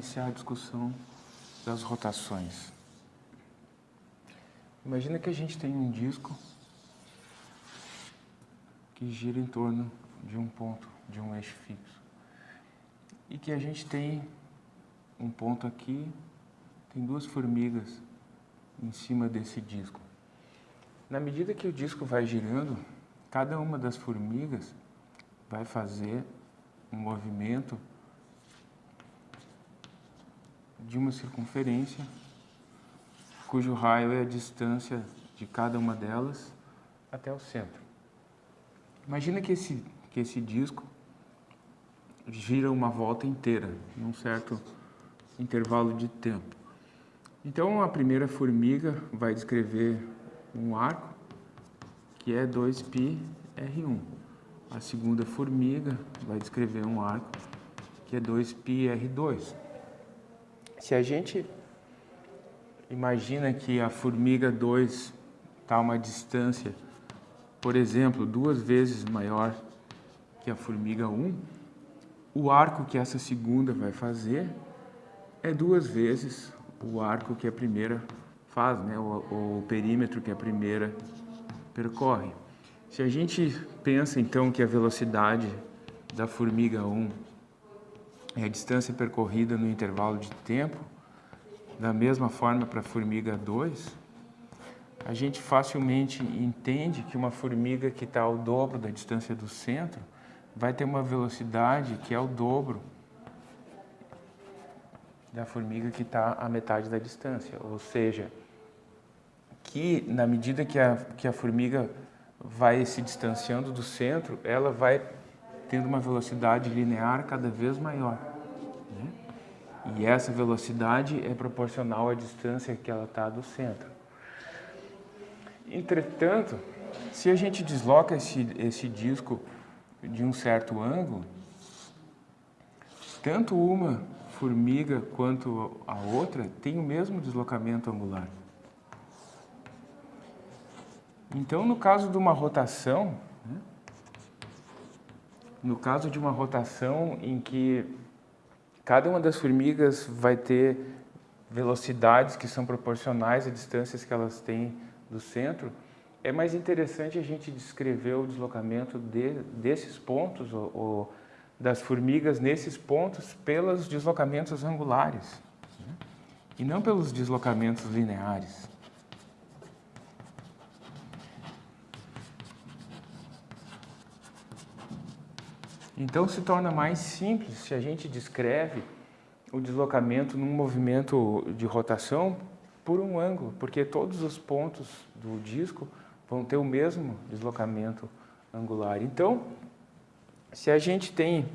Iniciar a discussão das rotações. Imagina que a gente tem um disco que gira em torno de um ponto, de um eixo fixo. E que a gente tem um ponto aqui, tem duas formigas em cima desse disco. Na medida que o disco vai girando, cada uma das formigas vai fazer um movimento de uma circunferência, cujo raio é a distância de cada uma delas até o centro. Imagina que esse, que esse disco gira uma volta inteira, num certo intervalo de tempo. Então, a primeira formiga vai descrever um arco, que é 2πr1. A segunda formiga vai descrever um arco, que é 2πr2. Se a gente imagina que a formiga 2 está a uma distância, por exemplo, duas vezes maior que a formiga 1, o arco que essa segunda vai fazer é duas vezes o arco que a primeira faz, né? o, o perímetro que a primeira percorre. Se a gente pensa então que a velocidade da formiga 1 é a distância percorrida no intervalo de tempo, da mesma forma para a formiga 2, a gente facilmente entende que uma formiga que está ao dobro da distância do centro vai ter uma velocidade que é o dobro da formiga que está à metade da distância. Ou seja, que na medida que a, que a formiga vai se distanciando do centro, ela vai tendo uma velocidade linear cada vez maior. E essa velocidade é proporcional à distância que ela está do centro. Entretanto, se a gente desloca esse, esse disco de um certo ângulo, tanto uma formiga quanto a outra tem o mesmo deslocamento angular. Então, no caso de uma rotação, né, no caso de uma rotação em que cada uma das formigas vai ter velocidades que são proporcionais às distâncias que elas têm do centro, é mais interessante a gente descrever o deslocamento de, desses pontos, ou, ou, das formigas nesses pontos, pelos deslocamentos angulares, né? e não pelos deslocamentos lineares. Então se torna mais simples se a gente descreve o deslocamento num movimento de rotação por um ângulo, porque todos os pontos do disco vão ter o mesmo deslocamento angular. Então, se a gente tem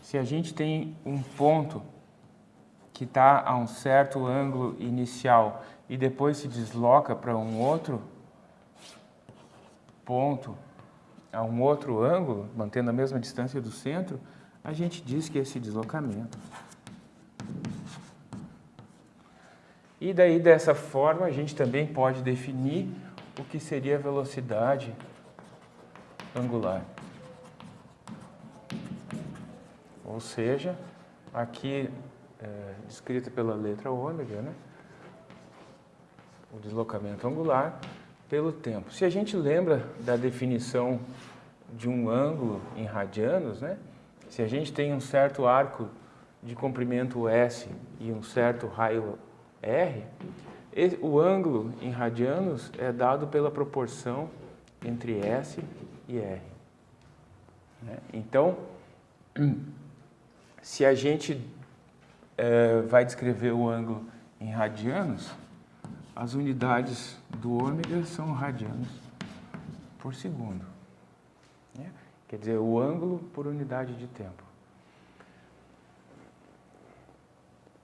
se a gente tem um ponto que está a um certo ângulo inicial e depois se desloca para um outro ponto a um outro ângulo, mantendo a mesma distância do centro, a gente diz que esse deslocamento. E daí, dessa forma, a gente também pode definir o que seria a velocidade angular. Ou seja, aqui é, descrita pela letra ômega, né? o deslocamento angular, pelo tempo. Se a gente lembra da definição de um ângulo em radianos, né? se a gente tem um certo arco de comprimento S e um certo raio R, o ângulo em radianos é dado pela proporção entre S e R. Né? Então, se a gente é, vai descrever o ângulo em radianos, as unidades do ômega são radianos por segundo. Né? Quer dizer, o ângulo por unidade de tempo.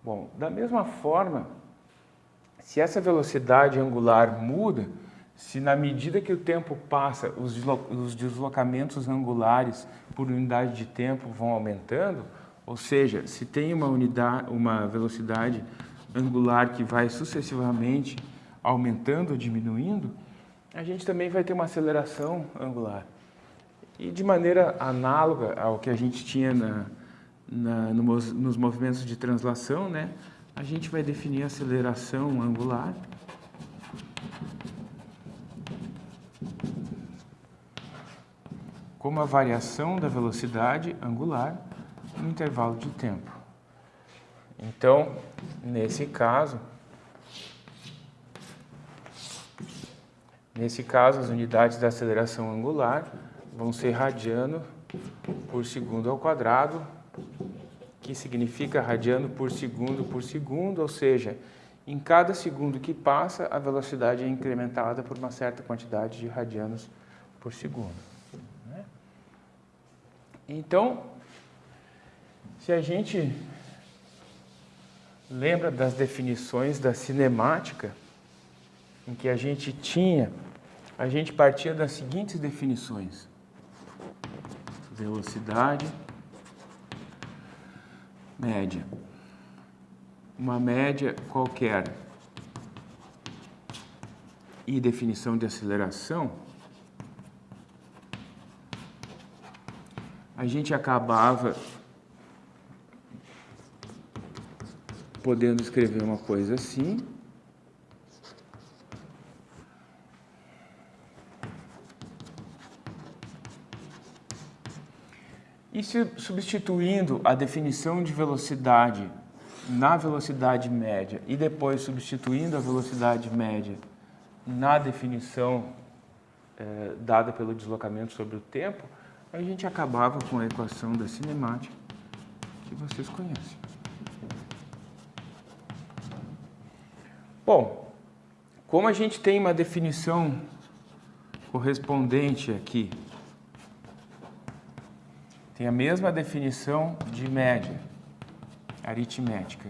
Bom, da mesma forma, se essa velocidade angular muda, se na medida que o tempo passa, os deslocamentos angulares por unidade de tempo vão aumentando, ou seja, se tem uma, unidade, uma velocidade angular que vai sucessivamente aumentando ou diminuindo, a gente também vai ter uma aceleração angular. E de maneira análoga ao que a gente tinha na, na, no, nos movimentos de translação, né, a gente vai definir a aceleração angular. como a variação da velocidade angular no intervalo de tempo. Então, nesse caso, nesse caso as unidades da aceleração angular vão ser radiano por segundo ao quadrado, que significa radiano por segundo por segundo, ou seja, em cada segundo que passa, a velocidade é incrementada por uma certa quantidade de radianos por segundo. Né? Então, se a gente lembra das definições da cinemática, em que a gente tinha, a gente partia das seguintes definições. Velocidade média. Uma média qualquer e definição de aceleração, a gente acabava podendo escrever uma coisa assim. E se substituindo a definição de velocidade na velocidade média e depois substituindo a velocidade média na definição eh, dada pelo deslocamento sobre o tempo, a gente acabava com a equação da cinemática que vocês conhecem. Bom, como a gente tem uma definição correspondente aqui, tem a mesma definição de média aritmética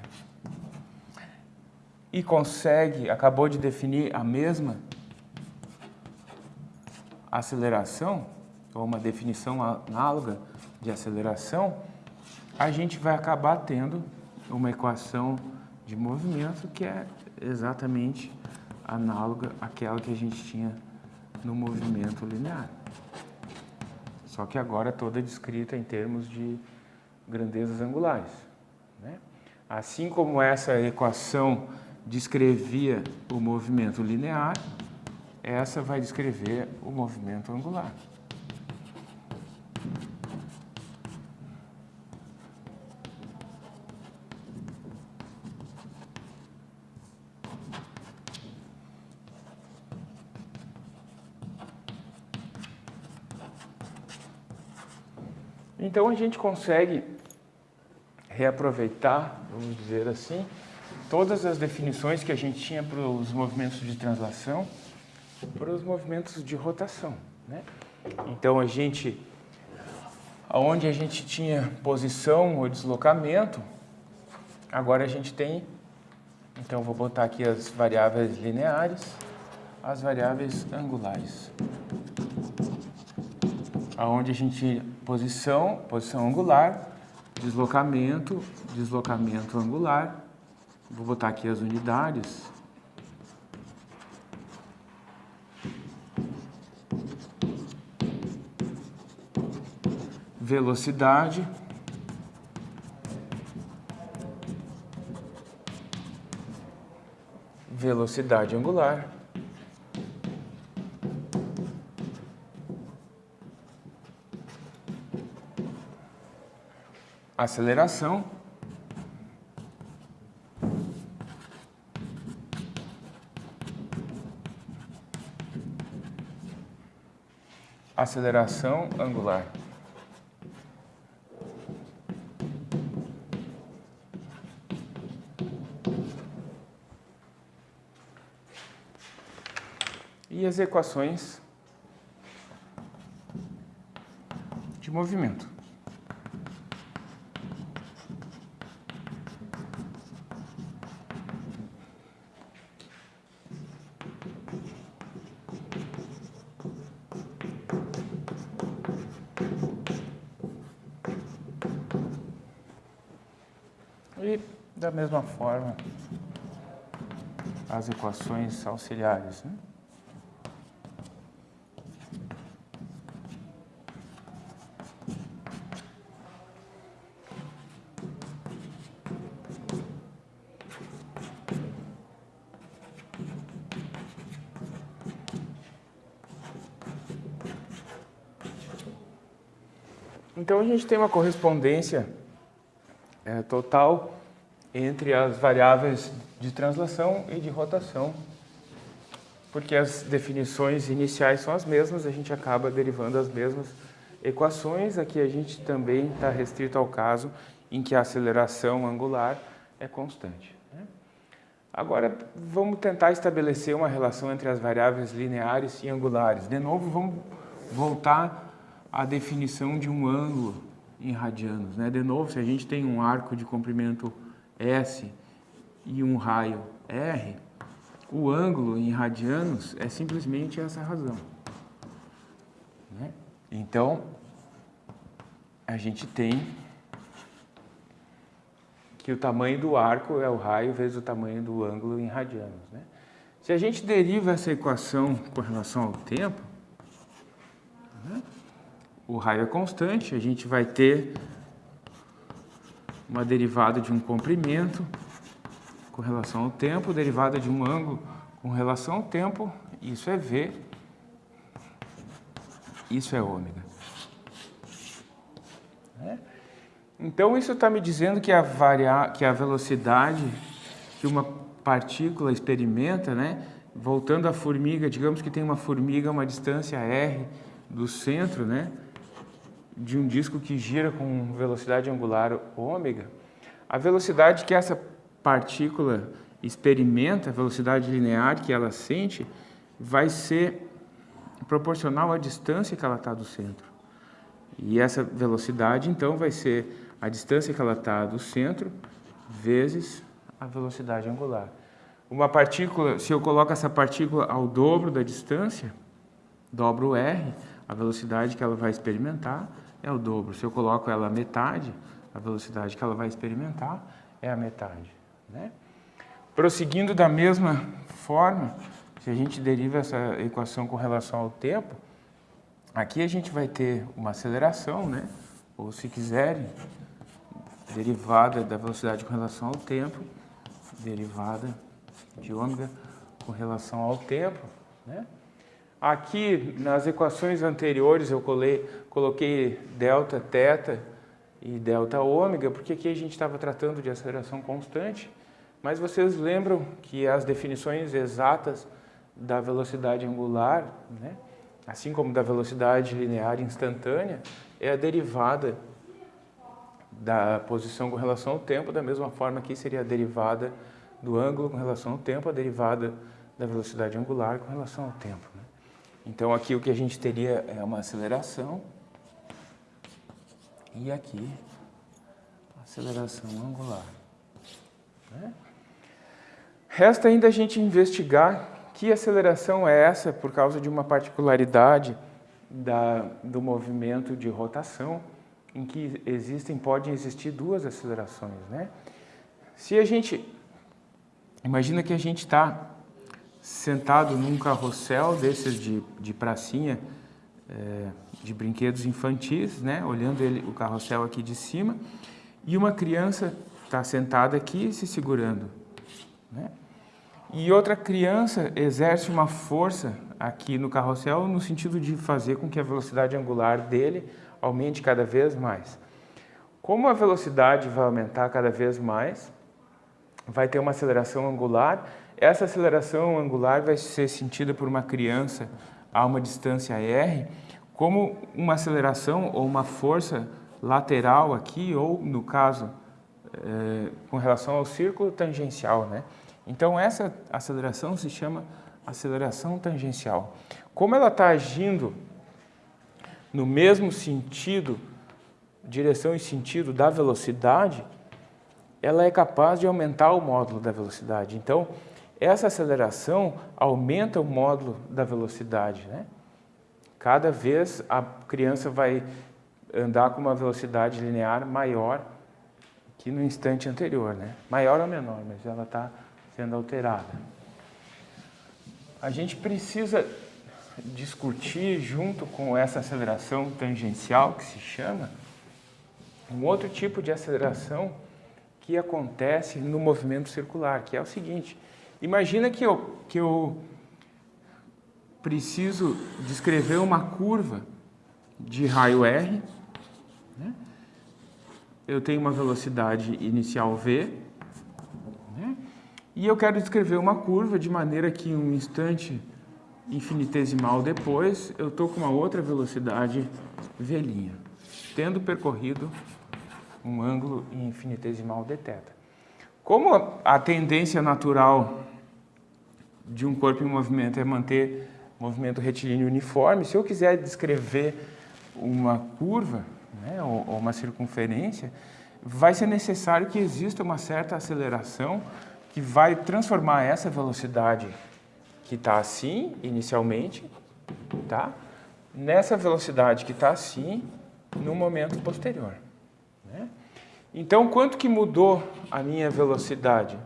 e consegue, acabou de definir a mesma aceleração, ou uma definição análoga de aceleração, a gente vai acabar tendo uma equação de movimento que é exatamente análoga àquela que a gente tinha no movimento linear. Só que agora toda descrita em termos de grandezas angulares. Né? Assim como essa equação descrevia o movimento linear, essa vai descrever o movimento angular. Então a gente consegue reaproveitar, vamos dizer assim, todas as definições que a gente tinha para os movimentos de translação, para os movimentos de rotação. Né? Então a gente, onde a gente tinha posição ou deslocamento, agora a gente tem, então vou botar aqui as variáveis lineares, as variáveis angulares aonde a gente posição, posição angular, deslocamento, deslocamento angular. Vou botar aqui as unidades. Velocidade. Velocidade angular. Aceleração. Aceleração angular. E as equações de movimento. da mesma forma as equações auxiliares. Né? Então a gente tem uma correspondência é, total entre as variáveis de translação e de rotação, porque as definições iniciais são as mesmas, a gente acaba derivando as mesmas equações. Aqui a gente também está restrito ao caso em que a aceleração angular é constante. Né? Agora, vamos tentar estabelecer uma relação entre as variáveis lineares e angulares. De novo, vamos voltar à definição de um ângulo em radianos. Né? De novo, se a gente tem um arco de comprimento S e um raio R, o ângulo em radianos é simplesmente essa razão. Né? Então, a gente tem que o tamanho do arco é o raio vezes o tamanho do ângulo em radianos. Né? Se a gente deriva essa equação com relação ao tempo, né? o raio é constante, a gente vai ter uma derivada de um comprimento com relação ao tempo, derivada de um ângulo com relação ao tempo, isso é V, isso é ômega. É? Então isso está me dizendo que a, varia... que a velocidade que uma partícula experimenta, né? voltando à formiga, digamos que tem uma formiga a uma distância r do centro, né? De um disco que gira com velocidade angular ômega, a velocidade que essa partícula experimenta, a velocidade linear que ela sente, vai ser proporcional à distância que ela está do centro. E essa velocidade, então, vai ser a distância que ela está do centro vezes a velocidade angular. Uma partícula, se eu coloco essa partícula ao dobro da distância, dobro R, a velocidade que ela vai experimentar é o dobro. Se eu coloco ela à metade, a velocidade que ela vai experimentar é a metade. Né? Prosseguindo da mesma forma, se a gente deriva essa equação com relação ao tempo, aqui a gente vai ter uma aceleração, né? ou se quiserem, derivada da velocidade com relação ao tempo, derivada de ômega com relação ao tempo. Né? Aqui, nas equações anteriores, eu colei, coloquei delta, teta e delta ômega, porque aqui a gente estava tratando de aceleração constante, mas vocês lembram que as definições exatas da velocidade angular, né, assim como da velocidade linear instantânea, é a derivada da posição com relação ao tempo, da mesma forma que seria a derivada do ângulo com relação ao tempo, a derivada da velocidade angular com relação ao tempo. Então aqui o que a gente teria é uma aceleração e aqui aceleração angular. Né? Resta ainda a gente investigar que aceleração é essa por causa de uma particularidade da, do movimento de rotação em que existem, podem existir duas acelerações. Né? Se a gente, imagina que a gente está sentado num carrossel desses de, de pracinha, é, de brinquedos infantis, né? olhando ele, o carrossel aqui de cima, e uma criança está sentada aqui se segurando. Né? E outra criança exerce uma força aqui no carrossel no sentido de fazer com que a velocidade angular dele aumente cada vez mais. Como a velocidade vai aumentar cada vez mais, vai ter uma aceleração angular essa aceleração angular vai ser sentida por uma criança a uma distância r como uma aceleração ou uma força lateral aqui, ou no caso, é, com relação ao círculo tangencial. Né? Então essa aceleração se chama aceleração tangencial. Como ela está agindo no mesmo sentido, direção e sentido da velocidade, ela é capaz de aumentar o módulo da velocidade. Então, essa aceleração aumenta o módulo da velocidade. Né? Cada vez a criança vai andar com uma velocidade linear maior que no instante anterior. Né? Maior ou menor, mas ela está sendo alterada. A gente precisa discutir junto com essa aceleração tangencial que se chama, um outro tipo de aceleração que acontece no movimento circular, que é o seguinte, Imagina que eu, que eu preciso descrever uma curva de raio R, Né? Eu tenho uma velocidade inicial v, né? e eu quero descrever uma curva de maneira que um instante infinitesimal depois eu estou com uma outra velocidade v', tendo percorrido um ângulo infinitesimal dθ. Como a tendência natural de um corpo em movimento é manter movimento retilíneo uniforme, se eu quiser descrever uma curva né, ou, ou uma circunferência, vai ser necessário que exista uma certa aceleração que vai transformar essa velocidade que está assim, inicialmente, tá? nessa velocidade que está assim, no momento posterior. Né? Então, quanto que mudou a minha velocidade?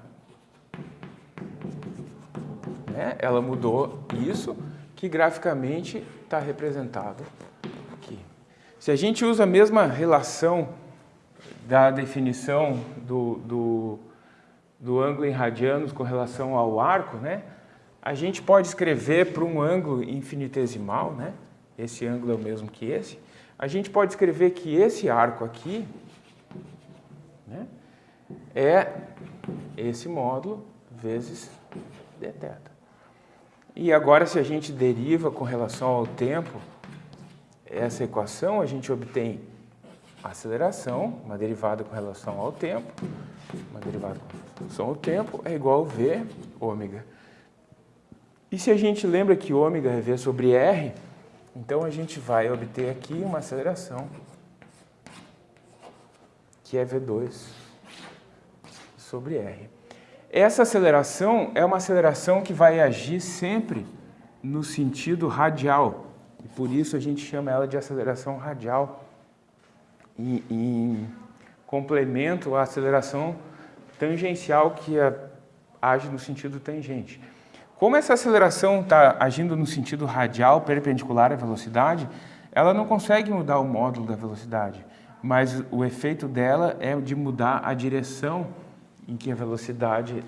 Né? Ela mudou isso, que graficamente está representado aqui. Se a gente usa a mesma relação da definição do, do, do ângulo em radianos com relação ao arco, né? a gente pode escrever para um ângulo infinitesimal, né? esse ângulo é o mesmo que esse, a gente pode escrever que esse arco aqui né? é esse módulo vezes dθ. E agora, se a gente deriva com relação ao tempo essa equação, a gente obtém aceleração, uma derivada com relação ao tempo, uma derivada com relação ao tempo é igual a V ômega. E se a gente lembra que ômega é V sobre R, então a gente vai obter aqui uma aceleração que é V2 sobre R. Essa aceleração é uma aceleração que vai agir sempre no sentido radial. E por isso a gente chama ela de aceleração radial. Em, em complemento à aceleração tangencial que a, age no sentido tangente. Como essa aceleração está agindo no sentido radial, perpendicular à velocidade, ela não consegue mudar o módulo da velocidade, mas o efeito dela é de mudar a direção em que a velocidade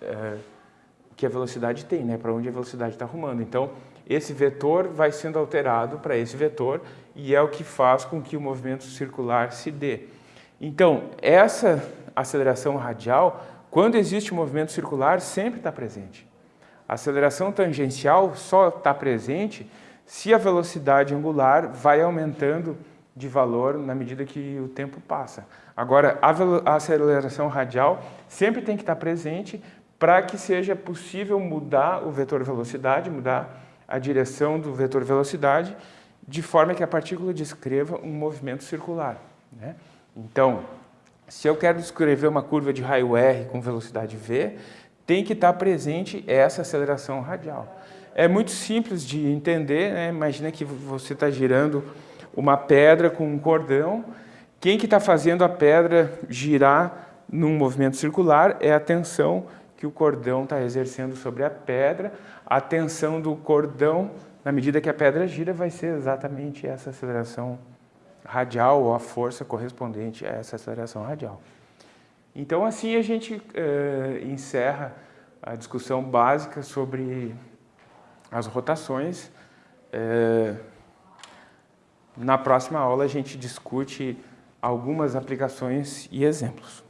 é, que a velocidade tem, né? para onde a velocidade está arrumando. Então, esse vetor vai sendo alterado para esse vetor e é o que faz com que o movimento circular se dê. Então, essa aceleração radial, quando existe um movimento circular, sempre está presente. A aceleração tangencial só está presente se a velocidade angular vai aumentando de valor na medida que o tempo passa. Agora, a, aceleração radial sempre tem que estar presente para que seja possível mudar o vetor velocidade, mudar a direção do vetor velocidade, de forma que a partícula descreva um movimento circular. Né? Então, se eu quero descrever uma curva de raio R com velocidade v, tem que estar presente essa aceleração radial. É muito simples de entender, né? imagina que você está girando uma pedra com um cordão. Quem que está fazendo a pedra girar num movimento circular é a tensão que o cordão está exercendo sobre a pedra. A tensão do cordão, na medida que a pedra gira, vai ser exatamente essa aceleração radial ou a força correspondente a essa aceleração radial. Então, assim a gente eh, encerra a discussão básica sobre as rotações. Eh, na próxima aula a gente discute algumas aplicações e exemplos.